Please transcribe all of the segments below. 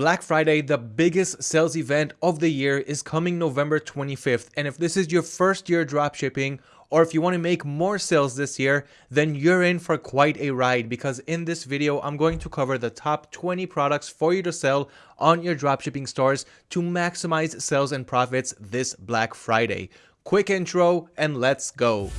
Black Friday, the biggest sales event of the year, is coming November 25th. And if this is your first year dropshipping, or if you want to make more sales this year, then you're in for quite a ride because in this video, I'm going to cover the top 20 products for you to sell on your dropshipping stores to maximize sales and profits this Black Friday. Quick intro and let's go.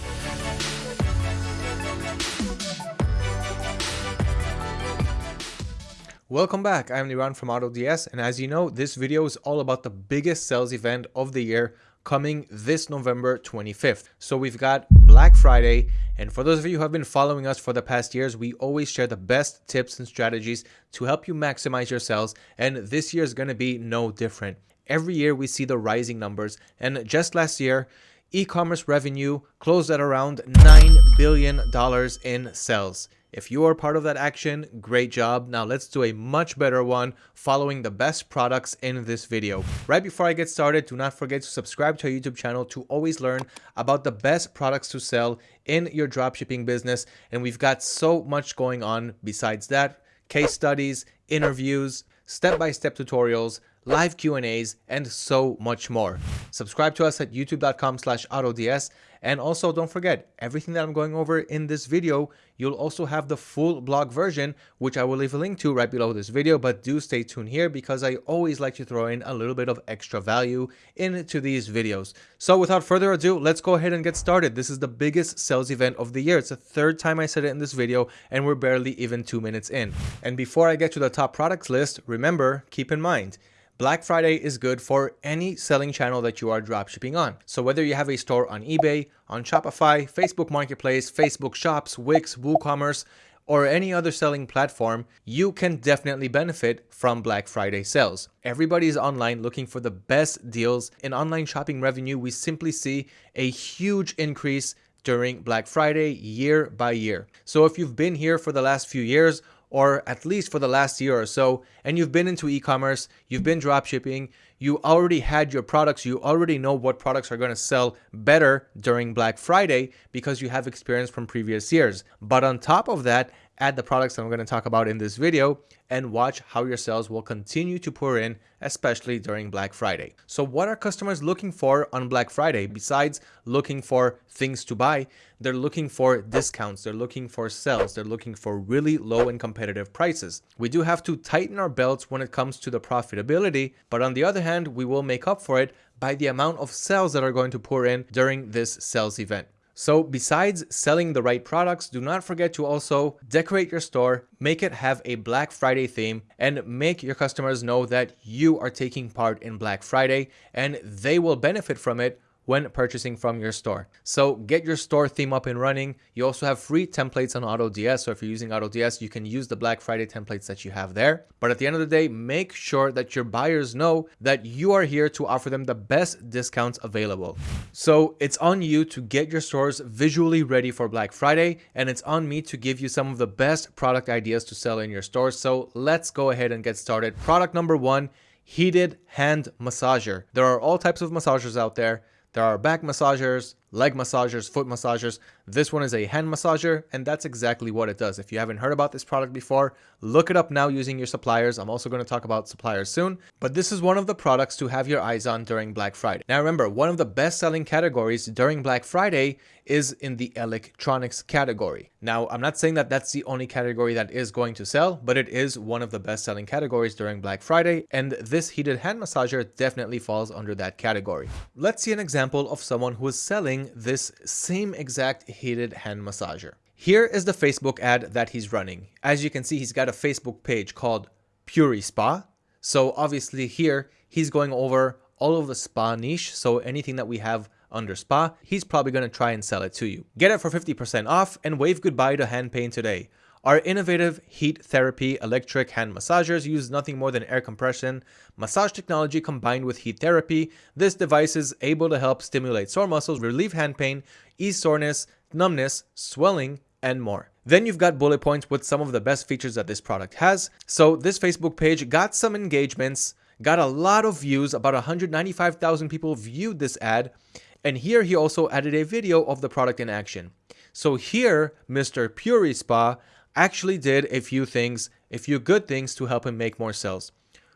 Welcome back, I'm Liran from AutoDS and as you know, this video is all about the biggest sales event of the year coming this November 25th. So we've got Black Friday and for those of you who have been following us for the past years, we always share the best tips and strategies to help you maximize your sales and this year is going to be no different. Every year we see the rising numbers and just last year, e-commerce revenue closed at around $9 billion in sales. If you are part of that action, great job. Now let's do a much better one following the best products in this video. Right before I get started, do not forget to subscribe to our YouTube channel to always learn about the best products to sell in your dropshipping business. And we've got so much going on besides that, case studies, interviews, step-by-step -step tutorials, live Q&As, and so much more. Subscribe to us at youtube.com slash autods. And also don't forget, everything that I'm going over in this video, you'll also have the full blog version, which I will leave a link to right below this video, but do stay tuned here because I always like to throw in a little bit of extra value into these videos. So without further ado, let's go ahead and get started. This is the biggest sales event of the year. It's the third time I said it in this video and we're barely even two minutes in. And before I get to the top products list, remember, keep in mind, Black Friday is good for any selling channel that you are dropshipping on. So whether you have a store on eBay, on Shopify, Facebook Marketplace, Facebook Shops, Wix, WooCommerce, or any other selling platform, you can definitely benefit from Black Friday sales. Everybody is online looking for the best deals. In online shopping revenue, we simply see a huge increase during Black Friday year by year. So if you've been here for the last few years or at least for the last year or so, and you've been into e-commerce, you've been drop shipping, you already had your products, you already know what products are going to sell better during Black Friday because you have experience from previous years. But on top of that, add the products I'm going to talk about in this video and watch how your sales will continue to pour in, especially during Black Friday. So what are customers looking for on Black Friday? Besides looking for things to buy, they're looking for discounts, they're looking for sales, they're looking for really low and competitive prices. We do have to tighten our belts when it comes to the profitability, but on the other hand, we will make up for it by the amount of sales that are going to pour in during this sales event. So besides selling the right products, do not forget to also decorate your store, make it have a Black Friday theme, and make your customers know that you are taking part in Black Friday and they will benefit from it when purchasing from your store. So get your store theme up and running. You also have free templates on AutoDS. So if you're using AutoDS, you can use the Black Friday templates that you have there. But at the end of the day, make sure that your buyers know that you are here to offer them the best discounts available. So it's on you to get your stores visually ready for Black Friday. And it's on me to give you some of the best product ideas to sell in your store. So let's go ahead and get started. Product number one, heated hand massager. There are all types of massagers out there. There are back massagers, leg massagers, foot massagers. This one is a hand massager, and that's exactly what it does. If you haven't heard about this product before, look it up now using your suppliers. I'm also going to talk about suppliers soon, but this is one of the products to have your eyes on during Black Friday. Now remember, one of the best selling categories during Black Friday is in the electronics category. Now, I'm not saying that that's the only category that is going to sell, but it is one of the best selling categories during Black Friday, and this heated hand massager definitely falls under that category. Let's see an example of someone who is selling this same exact heated hand massager. Here is the Facebook ad that he's running. As you can see, he's got a Facebook page called Puri Spa. So obviously here, he's going over all of the spa niche. So anything that we have under spa, he's probably going to try and sell it to you. Get it for 50% off and wave goodbye to hand pain today. Our innovative heat therapy electric hand massagers use nothing more than air compression, massage technology combined with heat therapy. This device is able to help stimulate sore muscles, relieve hand pain, ease soreness, numbness, swelling, and more. Then you've got bullet points with some of the best features that this product has. So this Facebook page got some engagements, got a lot of views, about 195,000 people viewed this ad. And here he also added a video of the product in action. So here, Mr. Puri Spa actually did a few things, a few good things to help him make more sales.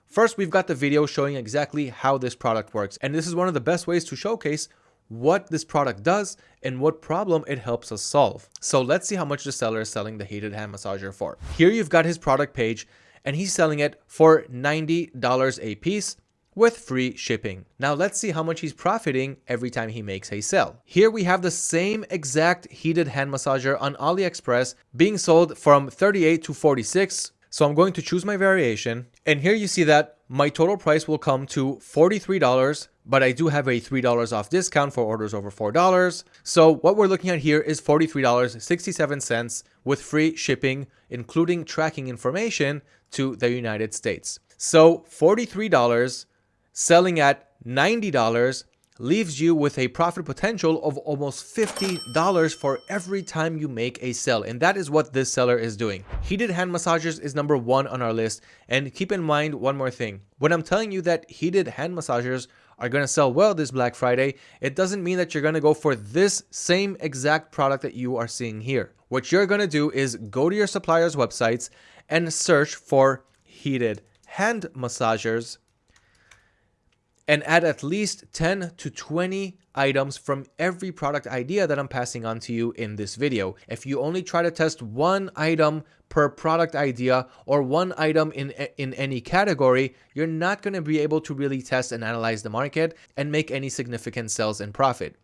First, we've got the video showing exactly how this product works. And this is one of the best ways to showcase what this product does and what problem it helps us solve. So let's see how much the seller is selling the heated hand massager for. Here you've got his product page and he's selling it for $90 a piece with free shipping. Now let's see how much he's profiting every time he makes a sale. Here we have the same exact heated hand massager on AliExpress being sold from 38 to 46. So I'm going to choose my variation and here you see that my total price will come to $43 but I do have a $3 off discount for orders over $4. So what we're looking at here is $43.67 with free shipping, including tracking information to the United States. So $43 selling at $90 leaves you with a profit potential of almost $50 for every time you make a sell. And that is what this seller is doing. Heated hand massagers is number one on our list. And keep in mind one more thing. When I'm telling you that heated hand massagers are going to sell well this Black Friday, it doesn't mean that you're going to go for this same exact product that you are seeing here. What you're going to do is go to your supplier's websites and search for heated hand massagers and add at least 10 to 20 items from every product idea that I'm passing on to you in this video. If you only try to test one item per product idea or one item in, in any category, you're not going to be able to really test and analyze the market and make any significant sales and profit.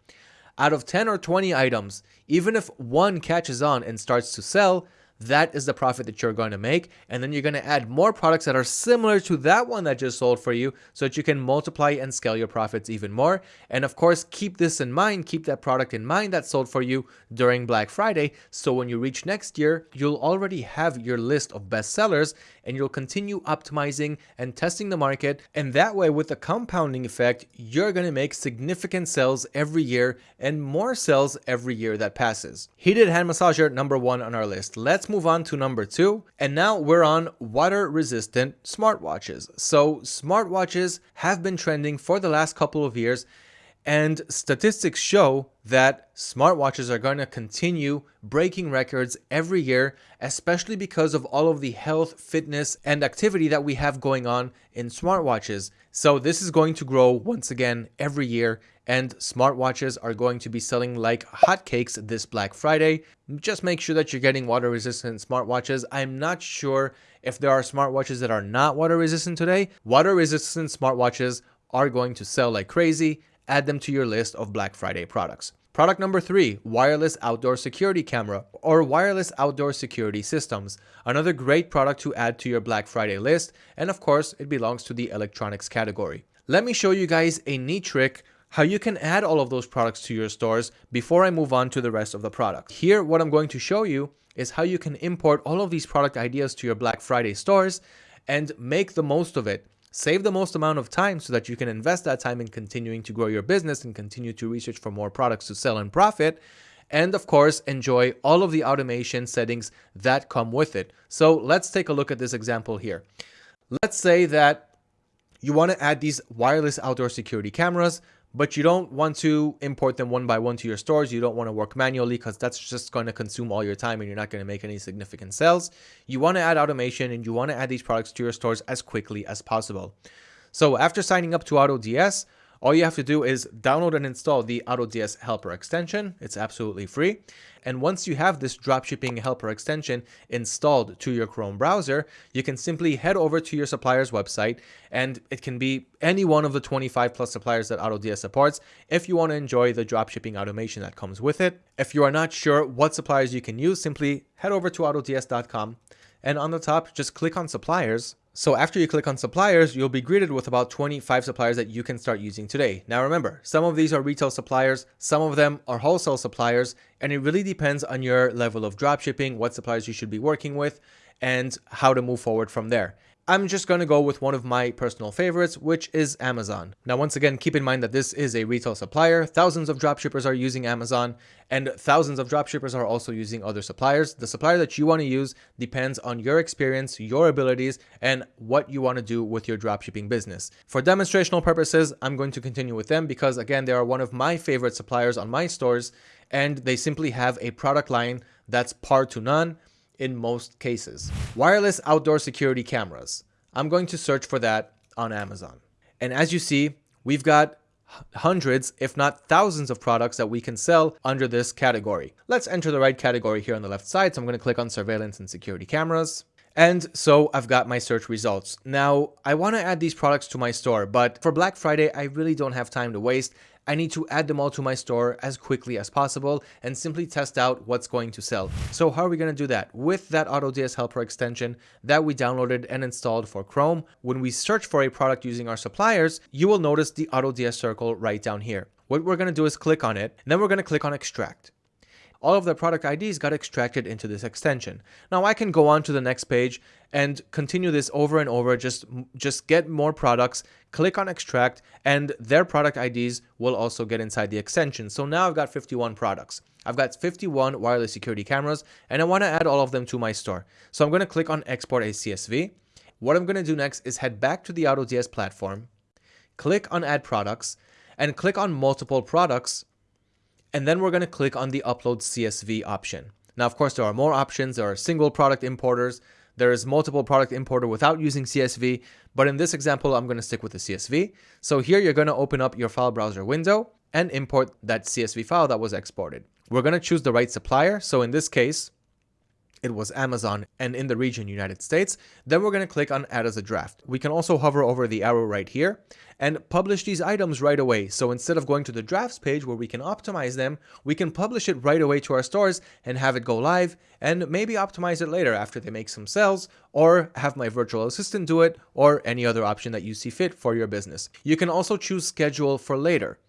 Out of 10 or 20 items, even if one catches on and starts to sell, that is the profit that you're going to make. And then you're going to add more products that are similar to that one that just sold for you so that you can multiply and scale your profits even more. And of course, keep this in mind, keep that product in mind that sold for you during Black Friday. So when you reach next year, you'll already have your list of best sellers and you'll continue optimizing and testing the market. And that way, with the compounding effect, you're going to make significant sales every year and more sales every year that passes. Heated hand massager number one on our list. Let's move on to number two. And now we're on water resistant smartwatches. So smartwatches have been trending for the last couple of years and statistics show that smartwatches are going to continue breaking records every year, especially because of all of the health, fitness, and activity that we have going on in smartwatches. So this is going to grow once again every year, and smartwatches are going to be selling like hotcakes this Black Friday. Just make sure that you're getting water resistant smartwatches. I'm not sure if there are smartwatches that are not water resistant today. Water resistant smartwatches are going to sell like crazy add them to your list of Black Friday products. Product number three, wireless outdoor security camera or wireless outdoor security systems. Another great product to add to your Black Friday list. And of course, it belongs to the electronics category. Let me show you guys a neat trick how you can add all of those products to your stores before I move on to the rest of the product. Here, what I'm going to show you is how you can import all of these product ideas to your Black Friday stores and make the most of it Save the most amount of time so that you can invest that time in continuing to grow your business and continue to research for more products to sell and profit. And of course, enjoy all of the automation settings that come with it. So let's take a look at this example here. Let's say that you want to add these wireless outdoor security cameras but you don't want to import them one by one to your stores. You don't want to work manually because that's just going to consume all your time and you're not going to make any significant sales. You want to add automation and you want to add these products to your stores as quickly as possible. So after signing up to AutoDS, all you have to do is download and install the AutoDS Helper extension. It's absolutely free. And once you have this dropshipping helper extension installed to your Chrome browser, you can simply head over to your supplier's website and it can be any one of the 25 plus suppliers that AutoDS supports if you want to enjoy the dropshipping automation that comes with it. If you are not sure what suppliers you can use, simply head over to autods.com and on the top, just click on suppliers so after you click on suppliers, you'll be greeted with about 25 suppliers that you can start using today. Now remember, some of these are retail suppliers, some of them are wholesale suppliers, and it really depends on your level of dropshipping, what suppliers you should be working with, and how to move forward from there. I'm just going to go with one of my personal favorites, which is Amazon. Now, once again, keep in mind that this is a retail supplier. Thousands of dropshippers are using Amazon and thousands of dropshippers are also using other suppliers. The supplier that you want to use depends on your experience, your abilities, and what you want to do with your dropshipping business. For demonstrational purposes, I'm going to continue with them because again, they are one of my favorite suppliers on my stores and they simply have a product line that's par to none in most cases. Wireless outdoor security cameras. I'm going to search for that on Amazon. And as you see, we've got hundreds, if not thousands of products that we can sell under this category. Let's enter the right category here on the left side. So I'm going to click on surveillance and security cameras. And so I've got my search results. Now, I want to add these products to my store, but for Black Friday, I really don't have time to waste. I need to add them all to my store as quickly as possible and simply test out what's going to sell. So how are we going to do that? With that AutoDS Helper extension that we downloaded and installed for Chrome, when we search for a product using our suppliers, you will notice the AutoDS circle right down here. What we're going to do is click on it, and then we're going to click on extract all of the product IDs got extracted into this extension. Now I can go on to the next page and continue this over and over, just, just get more products, click on extract, and their product IDs will also get inside the extension. So now I've got 51 products. I've got 51 wireless security cameras, and I want to add all of them to my store. So I'm going to click on export as CSV. What I'm going to do next is head back to the AutoDS platform, click on add products, and click on multiple products and then we're going to click on the upload CSV option. Now, of course, there are more options. There are single product importers. There is multiple product importer without using CSV, but in this example, I'm going to stick with the CSV. So here you're going to open up your file browser window and import that CSV file that was exported. We're going to choose the right supplier. So in this case, it was Amazon and in the region United States, then we're going to click on add as a draft. We can also hover over the arrow right here and publish these items right away. So instead of going to the drafts page where we can optimize them, we can publish it right away to our stores and have it go live and maybe optimize it later after they make some sales or have my virtual assistant do it or any other option that you see fit for your business. You can also choose schedule for later.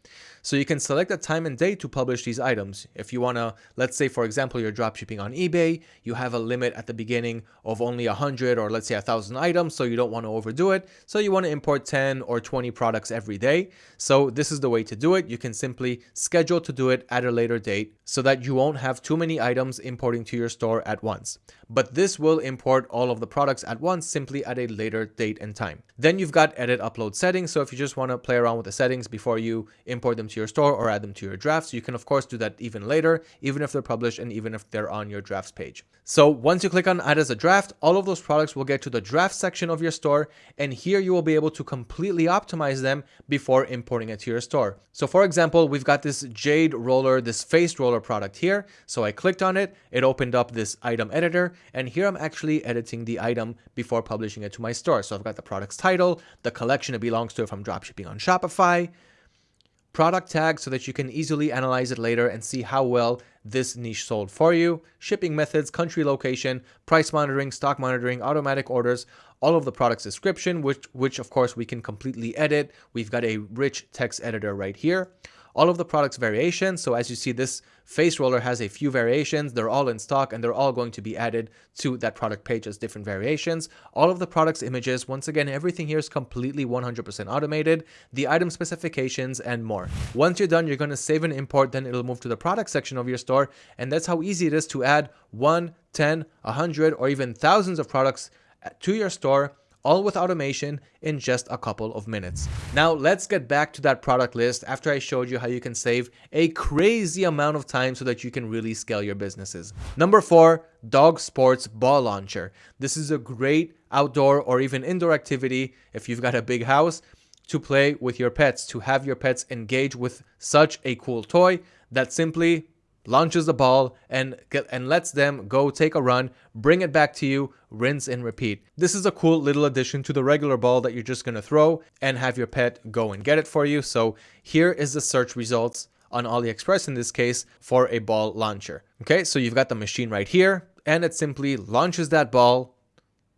So you can select a time and date to publish these items. If you want to, let's say, for example, you're dropshipping on eBay, you have a limit at the beginning of only 100 or let's say 1,000 items, so you don't want to overdo it. So you want to import 10 or 20 products every day. So this is the way to do it. You can simply schedule to do it at a later date so that you won't have too many items importing to your store at once. But this will import all of the products at once simply at a later date and time. Then you've got edit upload settings. So if you just want to play around with the settings before you import them to your store or add them to your drafts. You can of course do that even later, even if they're published and even if they're on your drafts page. So once you click on add as a draft, all of those products will get to the draft section of your store. And here you will be able to completely optimize them before importing it to your store. So for example, we've got this Jade roller, this face roller product here. So I clicked on it, it opened up this item editor, and here I'm actually editing the item before publishing it to my store. So I've got the product's title, the collection it belongs to if I'm dropshipping on Shopify, product tag so that you can easily analyze it later and see how well this niche sold for you, shipping methods, country location, price monitoring, stock monitoring, automatic orders, all of the product's description, which, which of course we can completely edit. We've got a rich text editor right here all of the products variations. So as you see, this face roller has a few variations. They're all in stock and they're all going to be added to that product page as different variations. All of the products images, once again, everything here is completely 100% automated, the item specifications and more. Once you're done, you're going to save and import, then it'll move to the product section of your store. And that's how easy it is to add one, 10, 100, or even thousands of products to your store all with automation in just a couple of minutes. Now let's get back to that product list after I showed you how you can save a crazy amount of time so that you can really scale your businesses. Number four, Dog Sports Ball Launcher. This is a great outdoor or even indoor activity if you've got a big house to play with your pets, to have your pets engage with such a cool toy that simply launches the ball and get, and lets them go take a run, bring it back to you, rinse and repeat. This is a cool little addition to the regular ball that you're just going to throw and have your pet go and get it for you. So here is the search results on AliExpress in this case for a ball launcher. Okay, so you've got the machine right here and it simply launches that ball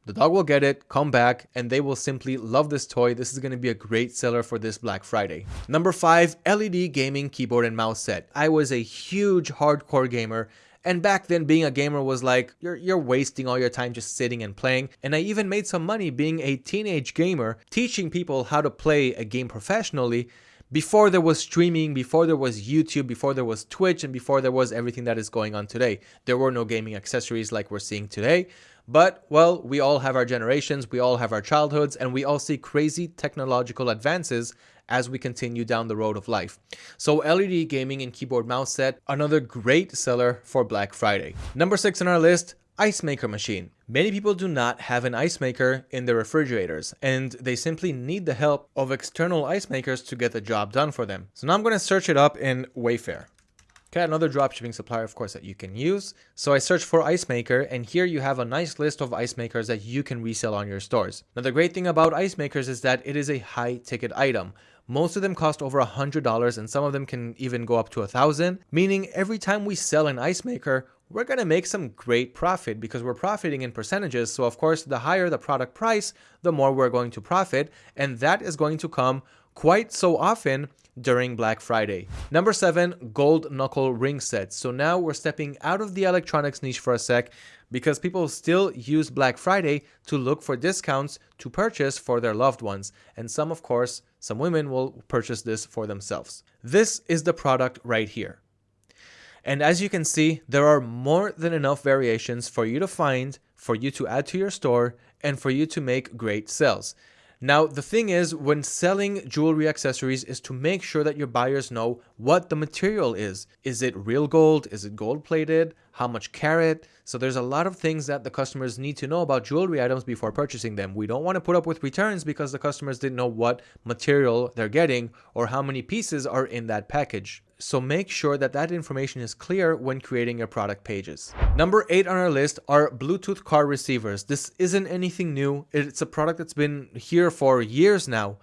the dog will get it, come back, and they will simply love this toy. This is going to be a great seller for this Black Friday. Number 5. LED Gaming Keyboard and Mouse Set. I was a huge hardcore gamer and back then being a gamer was like, you're, you're wasting all your time just sitting and playing. And I even made some money being a teenage gamer, teaching people how to play a game professionally before there was streaming, before there was YouTube, before there was Twitch, and before there was everything that is going on today. There were no gaming accessories like we're seeing today. But, well, we all have our generations, we all have our childhoods, and we all see crazy technological advances as we continue down the road of life. So LED gaming and keyboard mouse set, another great seller for Black Friday. Number six on our list, ice maker machine. Many people do not have an ice maker in their refrigerators and they simply need the help of external ice makers to get the job done for them. So now I'm going to search it up in Wayfair. Okay, another dropshipping supplier, of course, that you can use. So I search for Ice Maker, and here you have a nice list of ice makers that you can resell on your stores. Now, the great thing about ice makers is that it is a high ticket item. Most of them cost over a $100 and some of them can even go up to a thousand, meaning every time we sell an ice maker, we're going to make some great profit because we're profiting in percentages. So of course, the higher the product price, the more we're going to profit. And that is going to come quite so often during Black Friday. Number seven, gold knuckle ring sets. So now we're stepping out of the electronics niche for a sec because people still use Black Friday to look for discounts to purchase for their loved ones. And some, of course, some women will purchase this for themselves. This is the product right here. And as you can see, there are more than enough variations for you to find, for you to add to your store, and for you to make great sales. Now, the thing is, when selling jewelry accessories is to make sure that your buyers know what the material is. Is it real gold? Is it gold plated? How much carat? So there's a lot of things that the customers need to know about jewelry items before purchasing them. We don't want to put up with returns because the customers didn't know what material they're getting or how many pieces are in that package. So make sure that that information is clear when creating your product pages. Number eight on our list are Bluetooth car receivers. This isn't anything new. It's a product that's been here for years now.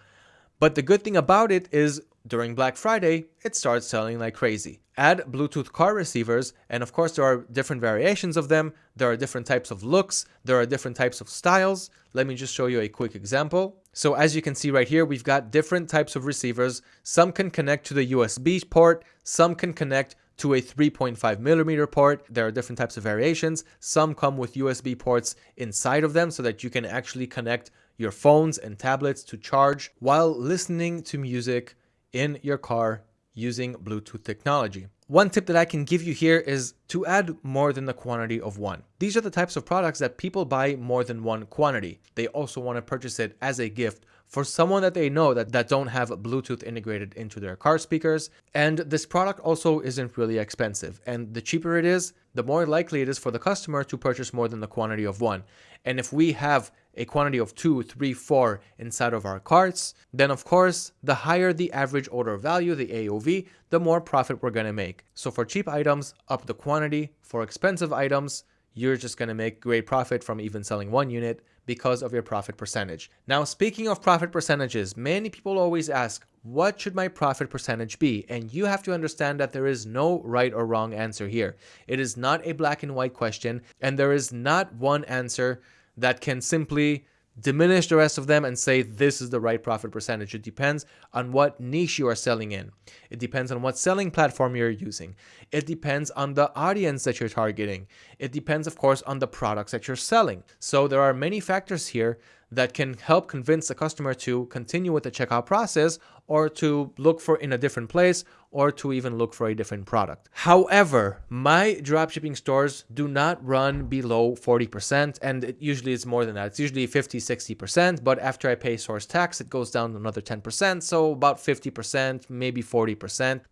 But the good thing about it is during Black Friday, it starts selling like crazy. Add Bluetooth car receivers, and of course there are different variations of them. There are different types of looks. There are different types of styles. Let me just show you a quick example. So as you can see right here, we've got different types of receivers. Some can connect to the USB port, some can connect to a 3.5 millimeter port. There are different types of variations. Some come with USB ports inside of them so that you can actually connect your phones and tablets to charge while listening to music in your car using Bluetooth technology. One tip that I can give you here is to add more than the quantity of one. These are the types of products that people buy more than one quantity. They also want to purchase it as a gift for someone that they know that, that don't have Bluetooth integrated into their car speakers. And this product also isn't really expensive. And the cheaper it is, the more likely it is for the customer to purchase more than the quantity of one. And if we have a quantity of two, three, four inside of our carts, then of course, the higher the average order value, the AOV, the more profit we're going to make. So for cheap items, up the quantity. For expensive items, you're just going to make great profit from even selling one unit because of your profit percentage. Now, speaking of profit percentages, many people always ask, what should my profit percentage be? And you have to understand that there is no right or wrong answer here. It is not a black and white question, and there is not one answer that can simply diminish the rest of them and say this is the right profit percentage. It depends on what niche you are selling in. It depends on what selling platform you're using. It depends on the audience that you're targeting. It depends, of course, on the products that you're selling. So there are many factors here that can help convince the customer to continue with the checkout process or to look for in a different place or to even look for a different product. However, my dropshipping stores do not run below 40% and it usually is more than that. It's usually 50, 60%, but after I pay source tax, it goes down another 10%. So about 50%, maybe 40%.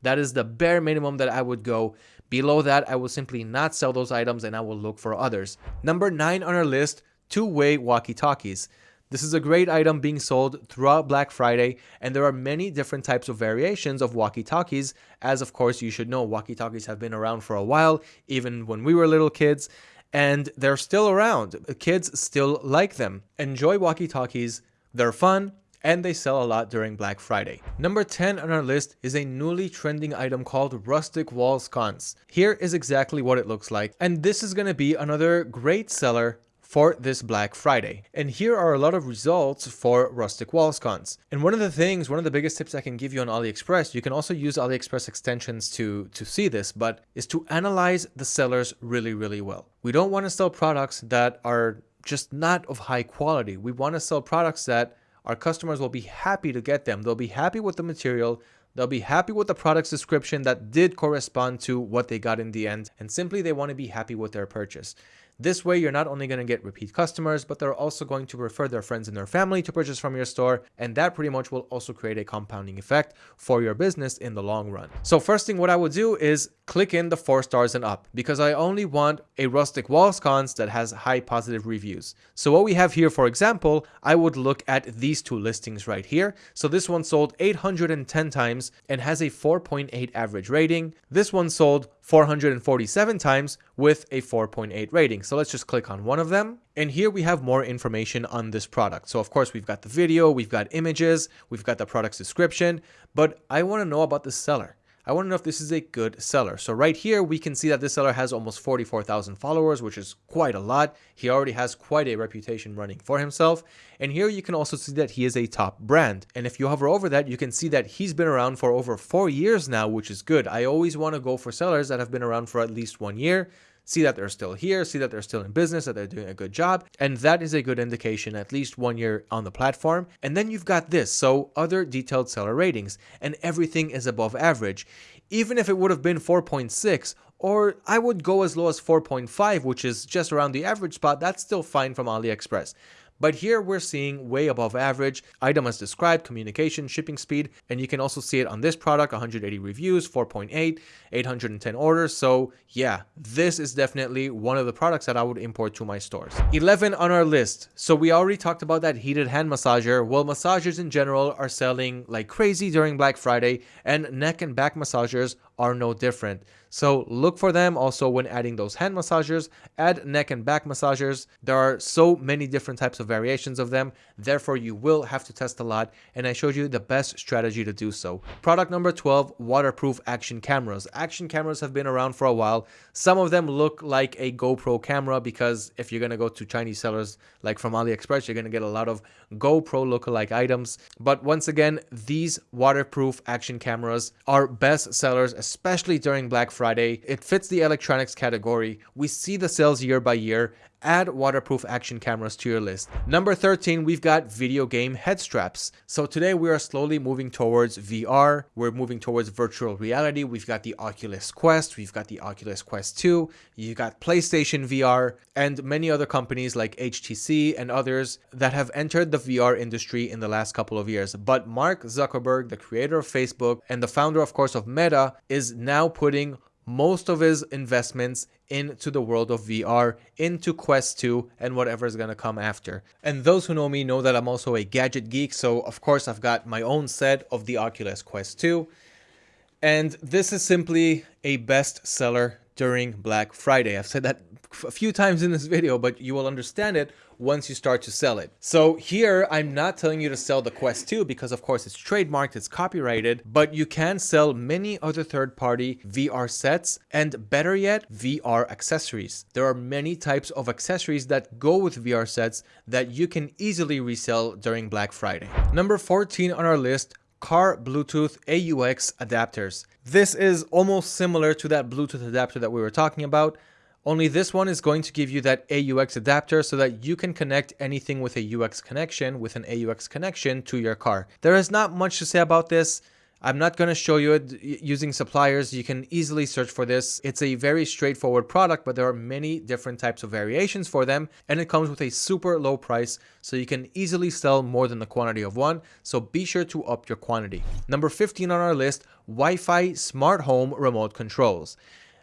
That is the bare minimum that I would go. Below that, I will simply not sell those items and I will look for others. Number nine on our list, two-way walkie-talkies. This is a great item being sold throughout Black Friday, and there are many different types of variations of walkie-talkies, as of course you should know, walkie-talkies have been around for a while, even when we were little kids, and they're still around. Kids still like them. Enjoy walkie-talkies, they're fun, and they sell a lot during Black Friday. Number 10 on our list is a newly trending item called rustic wall sconce. Here is exactly what it looks like, and this is going to be another great seller for this Black Friday. And here are a lot of results for rustic wall sconce. And one of the things, one of the biggest tips I can give you on AliExpress, you can also use AliExpress extensions to, to see this, but is to analyze the sellers really, really well. We don't want to sell products that are just not of high quality. We want to sell products that our customers will be happy to get them. They'll be happy with the material. They'll be happy with the product's description that did correspond to what they got in the end. And simply they want to be happy with their purchase. This way, you're not only going to get repeat customers, but they're also going to refer their friends and their family to purchase from your store. And that pretty much will also create a compounding effect for your business in the long run. So first thing what I would do is click in the four stars and up because I only want a rustic wall sconce that has high positive reviews. So what we have here, for example, I would look at these two listings right here. So this one sold 810 times and has a 4.8 average rating. This one sold 447 times with a 4.8 rating. So let's just click on one of them. And here we have more information on this product. So of course we've got the video, we've got images, we've got the product's description, but I want to know about the seller. I want to know if this is a good seller. So right here, we can see that this seller has almost 44,000 followers, which is quite a lot. He already has quite a reputation running for himself. And here you can also see that he is a top brand. And if you hover over that, you can see that he's been around for over four years now, which is good. I always want to go for sellers that have been around for at least one year see that they're still here, see that they're still in business, that they're doing a good job. And that is a good indication, at least one year on the platform. And then you've got this. So other detailed seller ratings and everything is above average. Even if it would have been 4.6 or I would go as low as 4.5, which is just around the average spot, that's still fine from AliExpress. But here we're seeing way above average, item as described, communication, shipping speed, and you can also see it on this product, 180 reviews, 4.8, 810 orders. So yeah, this is definitely one of the products that I would import to my stores. 11 on our list. So we already talked about that heated hand massager. Well, massagers in general are selling like crazy during Black Friday and neck and back massagers are no different. So look for them also when adding those hand massagers, add neck and back massagers. There are so many different types of variations of them. Therefore, you will have to test a lot. And I showed you the best strategy to do so. Product number 12, waterproof action cameras. Action cameras have been around for a while. Some of them look like a GoPro camera because if you're going to go to Chinese sellers like from AliExpress, you're going to get a lot of GoPro lookalike items. But once again, these waterproof action cameras are best sellers, especially during Black Friday. It fits the electronics category. We see the sales year by year add waterproof action cameras to your list. Number 13, we've got video game head straps. So today we are slowly moving towards VR. We're moving towards virtual reality. We've got the Oculus Quest, we've got the Oculus Quest 2, you got PlayStation VR, and many other companies like HTC and others that have entered the VR industry in the last couple of years. But Mark Zuckerberg, the creator of Facebook and the founder, of course, of Meta, is now putting most of his investments into the world of VR, into Quest 2 and whatever is going to come after. And those who know me know that I'm also a gadget geek, so of course I've got my own set of the Oculus Quest 2. And this is simply a best seller during Black Friday. I've said that a few times in this video, but you will understand it once you start to sell it. So here, I'm not telling you to sell the Quest 2 because of course it's trademarked, it's copyrighted, but you can sell many other third-party VR sets and better yet, VR accessories. There are many types of accessories that go with VR sets that you can easily resell during Black Friday. Number 14 on our list, car Bluetooth AUX adapters. This is almost similar to that Bluetooth adapter that we were talking about, only this one is going to give you that AUX adapter so that you can connect anything with a UX connection, with an AUX connection to your car. There is not much to say about this. I'm not going to show you it using suppliers. You can easily search for this. It's a very straightforward product, but there are many different types of variations for them. And it comes with a super low price, so you can easily sell more than the quantity of one. So be sure to up your quantity. Number 15 on our list, Wi-Fi smart home remote controls.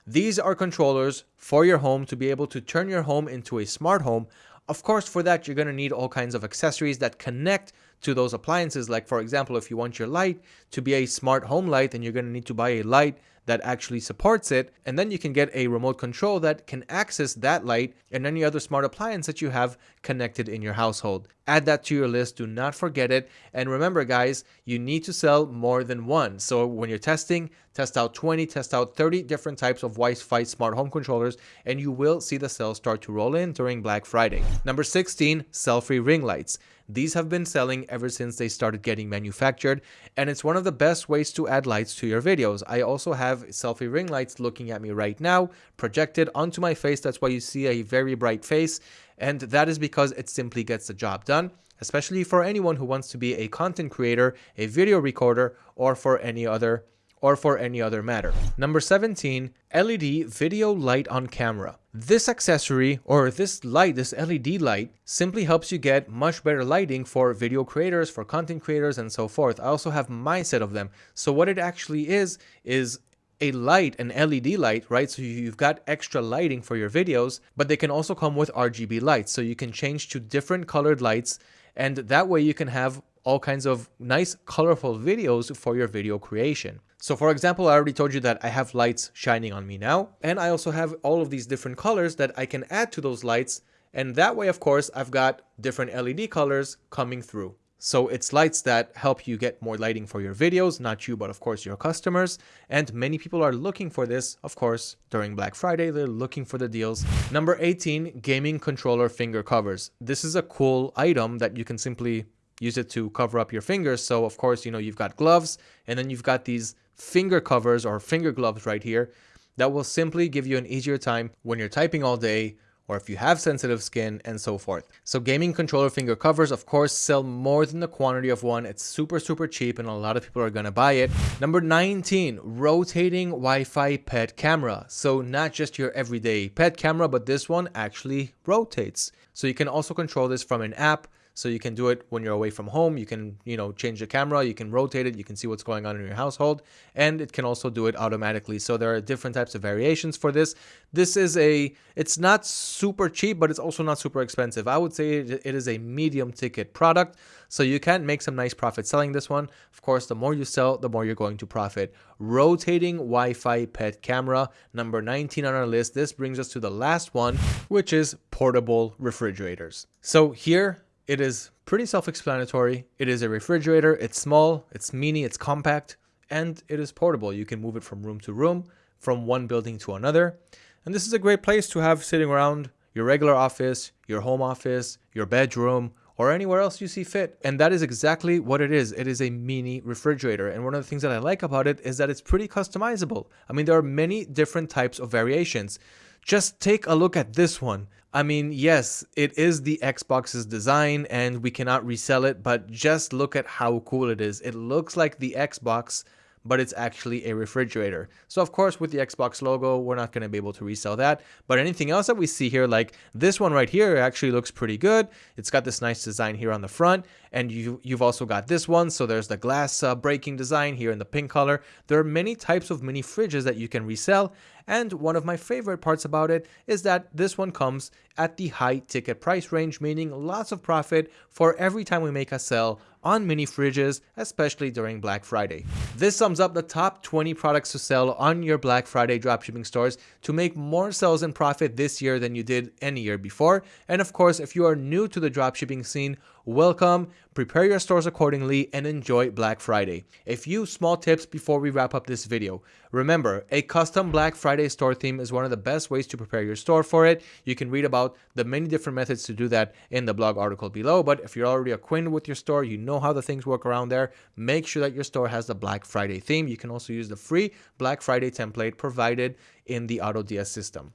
These are controllers for your home to be able to turn your home into a smart home. Of course, for that, you're going to need all kinds of accessories that connect to those appliances. Like for example, if you want your light to be a smart home light, then you're going to need to buy a light that actually supports it. And then you can get a remote control that can access that light and any other smart appliance that you have connected in your household. Add that to your list. Do not forget it. And remember, guys, you need to sell more than one. So when you're testing, test out 20, test out 30 different types of Wi-Fi smart home controllers, and you will see the sales start to roll in during Black Friday. Number 16, selfie ring lights. These have been selling ever since they started getting manufactured, and it's one of the best ways to add lights to your videos. I also have selfie ring lights looking at me right now, projected onto my face. That's why you see a very bright face, and that is because it simply gets the job done especially for anyone who wants to be a content creator, a video recorder, or for any other or for any other matter. Number 17, LED video light on camera. This accessory or this light, this LED light, simply helps you get much better lighting for video creators, for content creators, and so forth. I also have my set of them. So what it actually is, is a light, an LED light, right? So you've got extra lighting for your videos, but they can also come with RGB lights. So you can change to different colored lights and that way you can have all kinds of nice colorful videos for your video creation. So for example, I already told you that I have lights shining on me now, and I also have all of these different colors that I can add to those lights. And that way, of course, I've got different LED colors coming through. So it's lights that help you get more lighting for your videos, not you, but of course your customers. And many people are looking for this, of course, during Black Friday, they're looking for the deals. Number 18, gaming controller finger covers. This is a cool item that you can simply use it to cover up your fingers. So of course, you know, you've got gloves and then you've got these finger covers or finger gloves right here that will simply give you an easier time when you're typing all day or if you have sensitive skin and so forth. So gaming controller finger covers, of course, sell more than the quantity of one. It's super, super cheap and a lot of people are gonna buy it. Number 19, rotating Wi-Fi pet camera. So not just your everyday pet camera, but this one actually rotates. So you can also control this from an app so you can do it when you're away from home. You can, you know, change the camera, you can rotate it, you can see what's going on in your household, and it can also do it automatically. So there are different types of variations for this. This is a, it's not super cheap, but it's also not super expensive. I would say it is a medium ticket product. So you can make some nice profit selling this one. Of course, the more you sell, the more you're going to profit. Rotating Wi-Fi pet camera, number 19 on our list. This brings us to the last one, which is portable refrigerators. So here it is pretty self-explanatory. It is a refrigerator. It's small, it's mini, it's compact, and it is portable. You can move it from room to room, from one building to another. And this is a great place to have sitting around your regular office, your home office, your bedroom, or anywhere else you see fit. And that is exactly what it is. It is a mini refrigerator. And one of the things that I like about it is that it's pretty customizable. I mean, there are many different types of variations. Just take a look at this one. I mean, yes, it is the Xbox's design and we cannot resell it, but just look at how cool it is. It looks like the Xbox but it's actually a refrigerator. So of course with the Xbox logo, we're not going to be able to resell that. But anything else that we see here, like this one right here actually looks pretty good. It's got this nice design here on the front and you, you've also got this one. So there's the glass uh, breaking design here in the pink color. There are many types of mini fridges that you can resell. And one of my favorite parts about it is that this one comes at the high ticket price range, meaning lots of profit for every time we make a sell on mini fridges, especially during Black Friday. This sums up the top 20 products to sell on your Black Friday dropshipping stores to make more sales and profit this year than you did any year before. And of course, if you are new to the dropshipping scene, welcome, prepare your stores accordingly, and enjoy Black Friday. A few small tips before we wrap up this video. Remember, a custom Black Friday store theme is one of the best ways to prepare your store for it. You can read about the many different methods to do that in the blog article below, but if you're already acquainted with your store, you know how the things work around there, make sure that your store has the Black Friday theme. You can also use the free Black Friday template provided in the AutoDS system.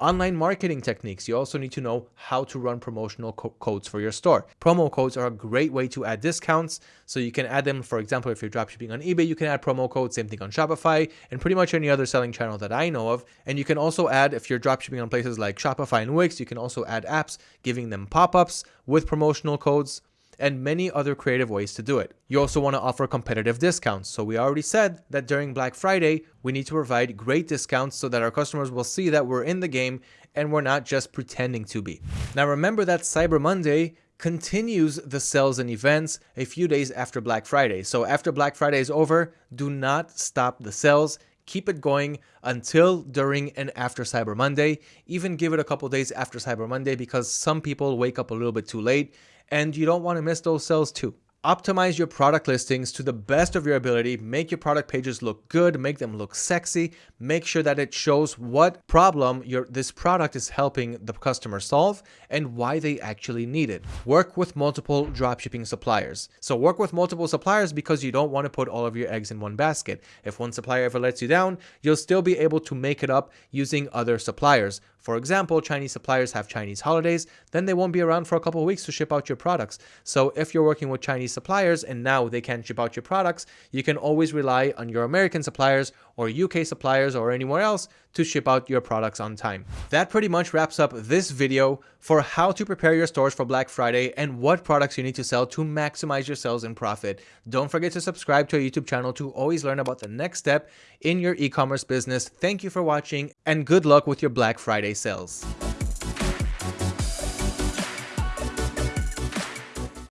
Online marketing techniques. You also need to know how to run promotional co codes for your store. Promo codes are a great way to add discounts. So you can add them, for example, if you're dropshipping on eBay, you can add promo codes, same thing on Shopify and pretty much any other selling channel that I know of. And you can also add, if you're dropshipping on places like Shopify and Wix, you can also add apps giving them pop-ups with promotional codes and many other creative ways to do it. You also want to offer competitive discounts. So we already said that during Black Friday, we need to provide great discounts so that our customers will see that we're in the game and we're not just pretending to be. Now remember that Cyber Monday continues the sales and events a few days after Black Friday. So after Black Friday is over, do not stop the sales keep it going until, during, and after Cyber Monday. Even give it a couple days after Cyber Monday because some people wake up a little bit too late and you don't want to miss those sales too. Optimize your product listings to the best of your ability. Make your product pages look good, make them look sexy. Make sure that it shows what problem your this product is helping the customer solve and why they actually need it. Work with multiple dropshipping suppliers. So work with multiple suppliers because you don't want to put all of your eggs in one basket. If one supplier ever lets you down, you'll still be able to make it up using other suppliers. For example, Chinese suppliers have Chinese holidays, then they won't be around for a couple of weeks to ship out your products. So if you're working with Chinese suppliers and now they can't ship out your products, you can always rely on your American suppliers or UK suppliers or anywhere else to ship out your products on time. That pretty much wraps up this video for how to prepare your stores for Black Friday and what products you need to sell to maximize your sales and profit. Don't forget to subscribe to our YouTube channel to always learn about the next step in your e-commerce business. Thank you for watching and good luck with your Black Friday sales.